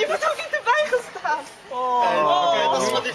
Je wordt ook niet erbij gestaan. Oh. oh, oké, okay, dat is oh. wat ik...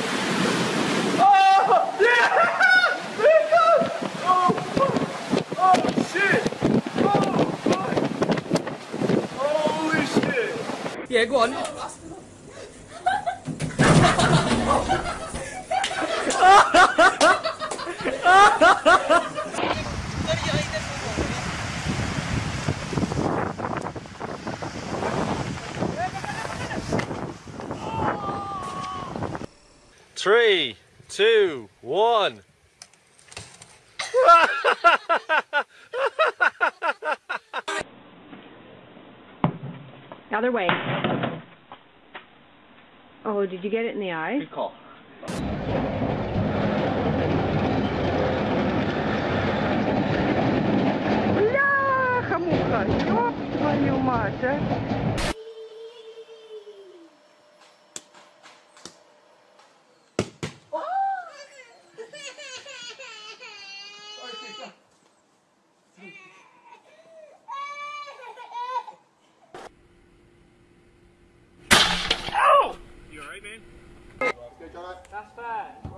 Yeah, go on. Three, two, one. Other way. Oh, did you get it in the eye? Good call. Бляха-муха, ёб твою мать, а. That's fine.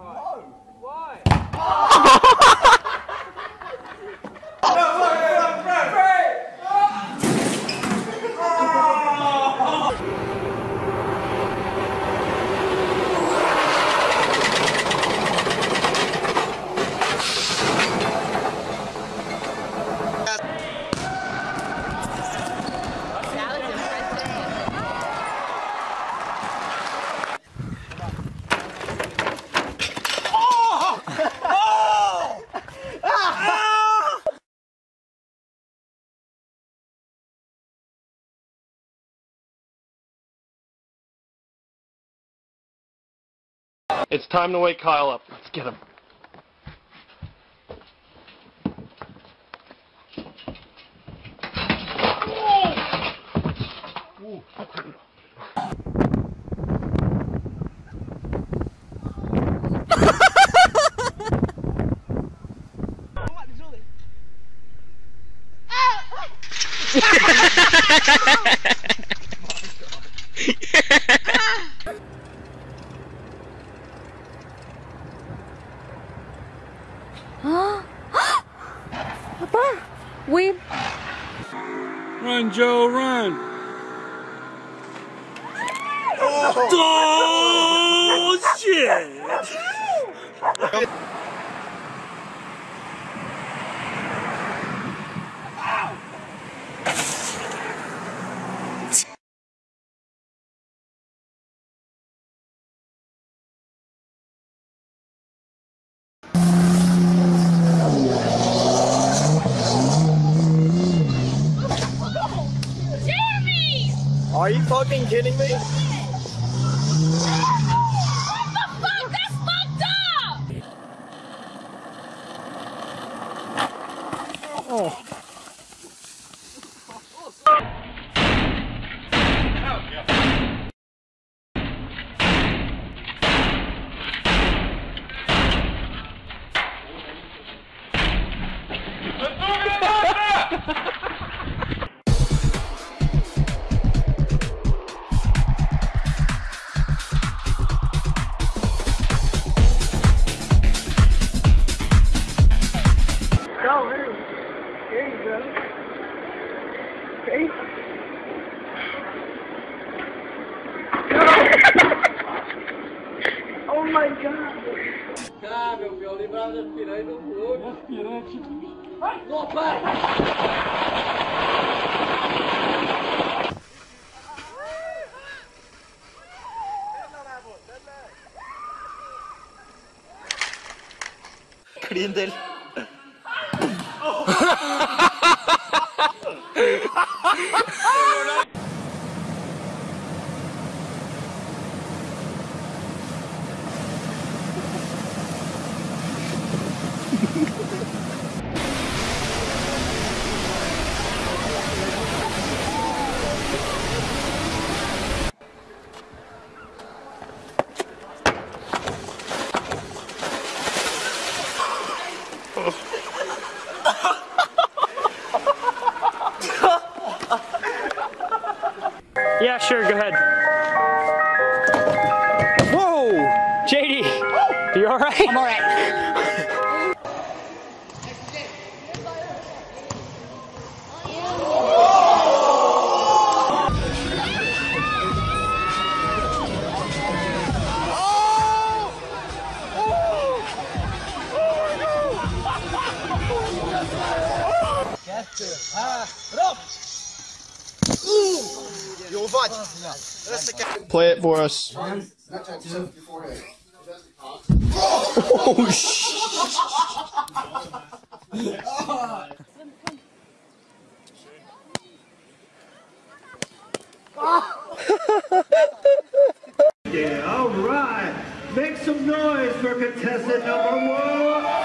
It's time to wake Kyle up. Let's get him. We Run, Joe, run. Oh, shit. Oh, Are you fucking kidding me? Go, Não, hein? Né? Anos. Oh my god. Meu filho, lembrava das piranhas do clube. Das. Ai, não, para! Yeah, sure, go ahead. Whoa! JD, you alright? I'm alright. Play it for us. Oh, sh- Yeah, all right. Make some noise for contestant number one.